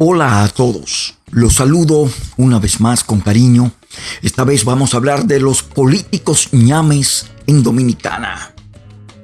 Hola a todos, los saludo una vez más con cariño. Esta vez vamos a hablar de los políticos ñames en Dominicana.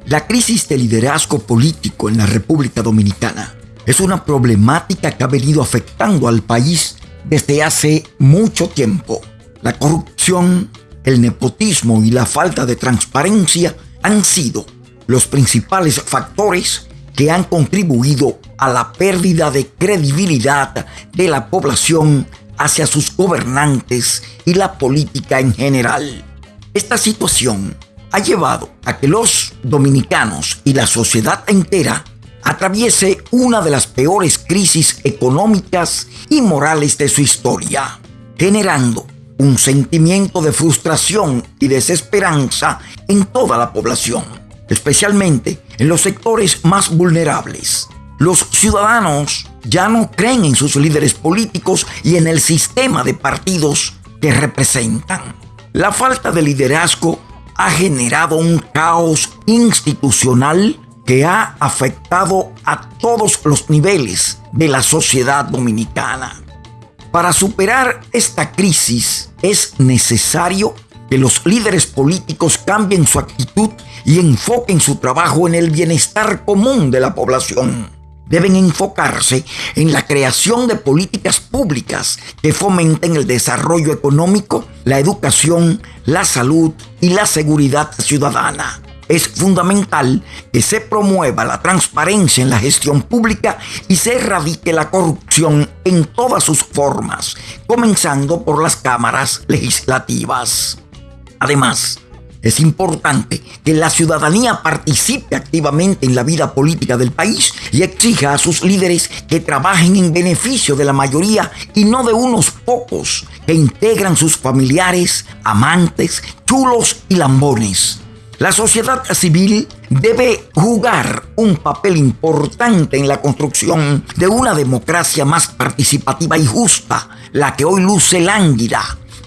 La crisis de liderazgo político en la República Dominicana es una problemática que ha venido afectando al país desde hace mucho tiempo. La corrupción, el nepotismo y la falta de transparencia han sido los principales factores que han contribuido a la pérdida de credibilidad de la población hacia sus gobernantes y la política en general. Esta situación ha llevado a que los dominicanos y la sociedad entera atraviese una de las peores crisis económicas y morales de su historia, generando un sentimiento de frustración y desesperanza en toda la población, especialmente en los sectores más vulnerables. Los ciudadanos ya no creen en sus líderes políticos y en el sistema de partidos que representan. La falta de liderazgo ha generado un caos institucional que ha afectado a todos los niveles de la sociedad dominicana. Para superar esta crisis es necesario que los líderes políticos cambien su actitud y enfoquen su trabajo en el bienestar común de la población. Deben enfocarse en la creación de políticas públicas que fomenten el desarrollo económico, la educación, la salud y la seguridad ciudadana. Es fundamental que se promueva la transparencia en la gestión pública y se erradique la corrupción en todas sus formas, comenzando por las cámaras legislativas. Además, es importante que la ciudadanía participe activamente en la vida política del país y exija a sus líderes que trabajen en beneficio de la mayoría y no de unos pocos que integran sus familiares, amantes, chulos y lambones. La sociedad civil debe jugar un papel importante en la construcción de una democracia más participativa y justa, la que hoy luce lánguida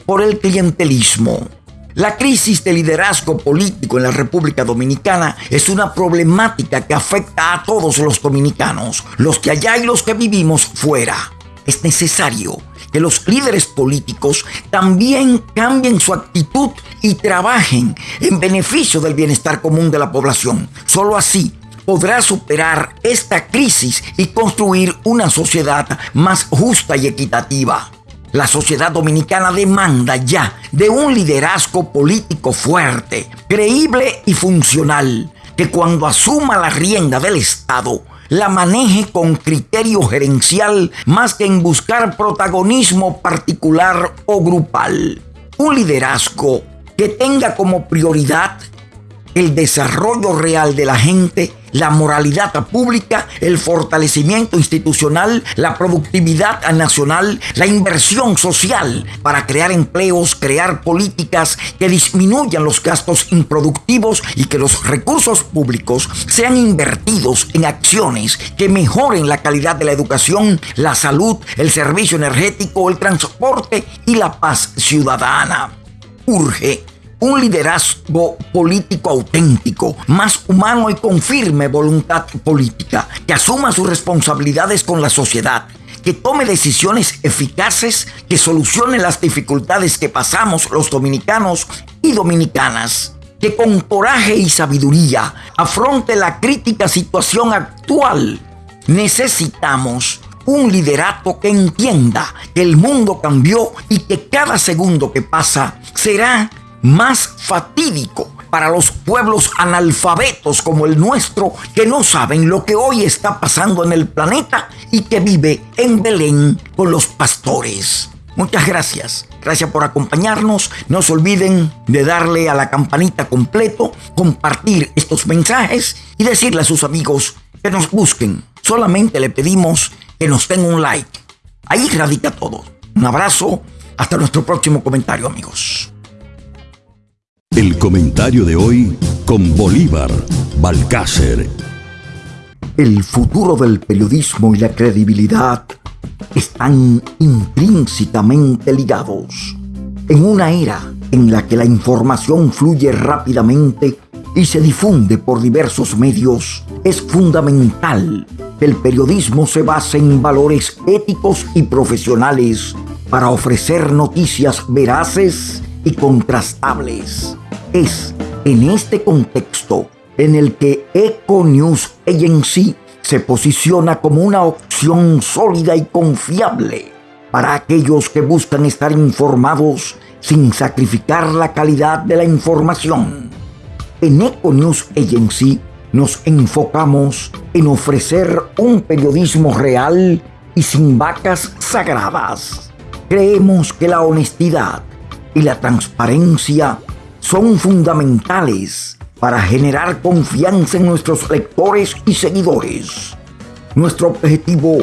por el clientelismo. La crisis de liderazgo político en la República Dominicana es una problemática que afecta a todos los dominicanos, los que allá y los que vivimos fuera. Es necesario que los líderes políticos también cambien su actitud y trabajen en beneficio del bienestar común de la población. Solo así podrá superar esta crisis y construir una sociedad más justa y equitativa. La sociedad dominicana demanda ya de un liderazgo político fuerte, creíble y funcional, que cuando asuma la rienda del Estado, la maneje con criterio gerencial más que en buscar protagonismo particular o grupal. Un liderazgo que tenga como prioridad el desarrollo real de la gente, la moralidad pública, el fortalecimiento institucional, la productividad nacional, la inversión social para crear empleos, crear políticas que disminuyan los gastos improductivos y que los recursos públicos sean invertidos en acciones que mejoren la calidad de la educación, la salud, el servicio energético, el transporte y la paz ciudadana. Urge un liderazgo político auténtico, más humano y con firme voluntad política, que asuma sus responsabilidades con la sociedad, que tome decisiones eficaces que solucionen las dificultades que pasamos los dominicanos y dominicanas, que con coraje y sabiduría afronte la crítica situación actual. Necesitamos un liderato que entienda que el mundo cambió y que cada segundo que pasa será más fatídico para los pueblos analfabetos como el nuestro que no saben lo que hoy está pasando en el planeta y que vive en Belén con los pastores. Muchas gracias. Gracias por acompañarnos. No se olviden de darle a la campanita completo, compartir estos mensajes y decirle a sus amigos que nos busquen. Solamente le pedimos que nos den un like. Ahí radica todo. Un abrazo. Hasta nuestro próximo comentario, amigos. El comentario de hoy con Bolívar Balcácer. El futuro del periodismo y la credibilidad están intrínsecamente ligados. En una era en la que la información fluye rápidamente y se difunde por diversos medios, es fundamental el periodismo se basa en valores éticos y profesionales para ofrecer noticias veraces y contrastables. Es en este contexto en el que Eco News Agency se posiciona como una opción sólida y confiable para aquellos que buscan estar informados sin sacrificar la calidad de la información. En Eco News Agency nos enfocamos en ofrecer un periodismo real y sin vacas sagradas. Creemos que la honestidad y la transparencia son fundamentales para generar confianza en nuestros lectores y seguidores. Nuestro objetivo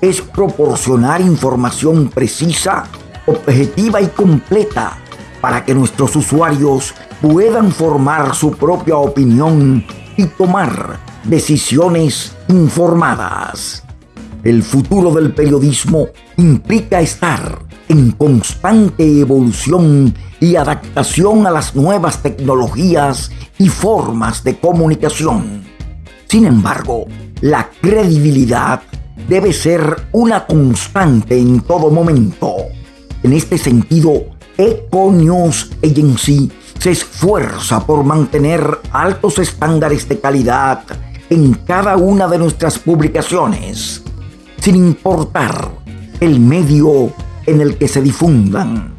es proporcionar información precisa, objetiva y completa para que nuestros usuarios puedan formar su propia opinión y tomar decisiones informadas. El futuro del periodismo implica estar en constante evolución y adaptación a las nuevas tecnologías y formas de comunicación. Sin embargo, la credibilidad debe ser una constante en todo momento. En este sentido, Eco News Agency se esfuerza por mantener altos estándares de calidad en cada una de nuestras publicaciones, sin importar el medio en el que se difundan.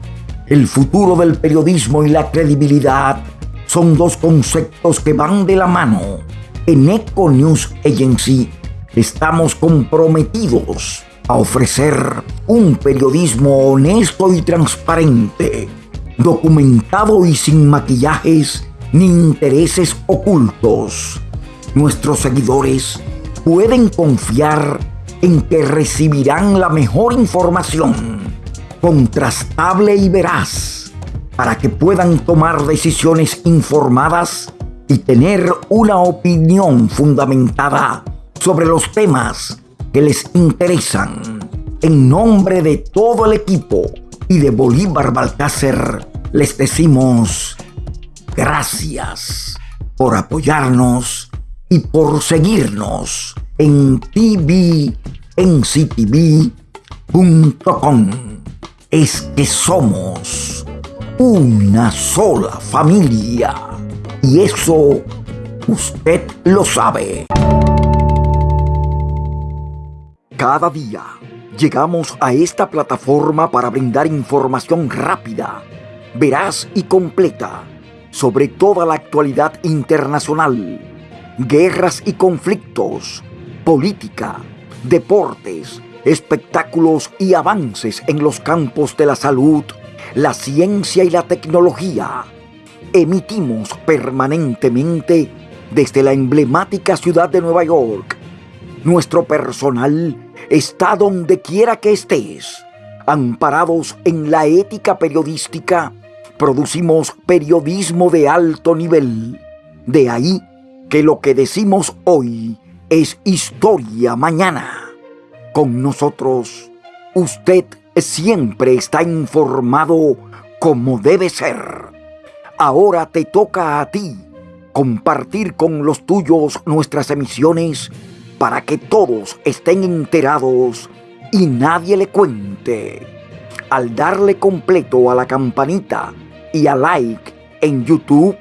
El futuro del periodismo y la credibilidad son dos conceptos que van de la mano. En Eco News Agency estamos comprometidos a ofrecer un periodismo honesto y transparente, documentado y sin maquillajes ni intereses ocultos. Nuestros seguidores pueden confiar en que recibirán la mejor información, contrastable y veraz, para que puedan tomar decisiones informadas y tener una opinión fundamentada sobre los temas que les interesan. En nombre de todo el equipo y de Bolívar Balcácer, les decimos gracias por apoyarnos y por seguirnos en tvnctv.com. Es que somos una sola familia y eso usted lo sabe. Cada día llegamos a esta plataforma para brindar información rápida, veraz y completa sobre toda la actualidad internacional, guerras y conflictos, política, deportes, espectáculos y avances en los campos de la salud, la ciencia y la tecnología. Emitimos permanentemente desde la emblemática ciudad de Nueva York. Nuestro personal está donde quiera que estés. Amparados en la ética periodística, producimos periodismo de alto nivel. De ahí que lo que decimos hoy es historia mañana. Con nosotros, usted siempre está informado como debe ser. Ahora te toca a ti compartir con los tuyos nuestras emisiones para que todos estén enterados y nadie le cuente. Al darle completo a la campanita y a like en YouTube,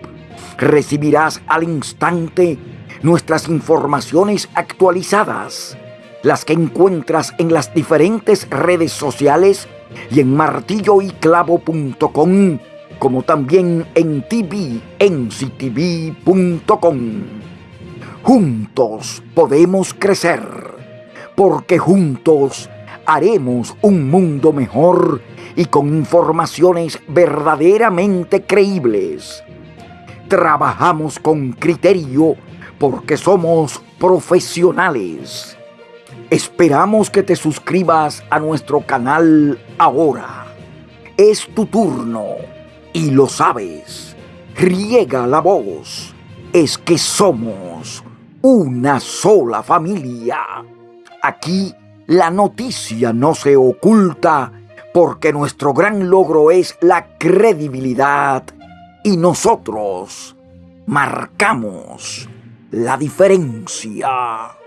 recibirás al instante nuestras informaciones actualizadas, las que encuentras en las diferentes redes sociales y en martilloyclavo.com, como también en tvenctv.com. Juntos podemos crecer, porque juntos haremos un mundo mejor y con informaciones verdaderamente creíbles. Trabajamos con criterio porque somos profesionales. Esperamos que te suscribas a nuestro canal ahora. Es tu turno y lo sabes. Riega la voz. Es que somos una sola familia. Aquí la noticia no se oculta porque nuestro gran logro es la credibilidad y nosotros marcamos la diferencia.